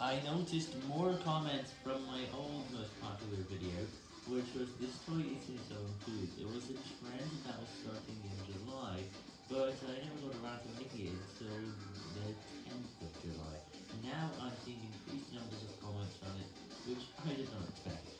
I noticed more comments from my old most popular video, which was this toy eating its own food. It was a trend that was starting in July, but I never got around to making it until the 10th of July. Now I'm seeing increased numbers of comments on it, which I did not expect.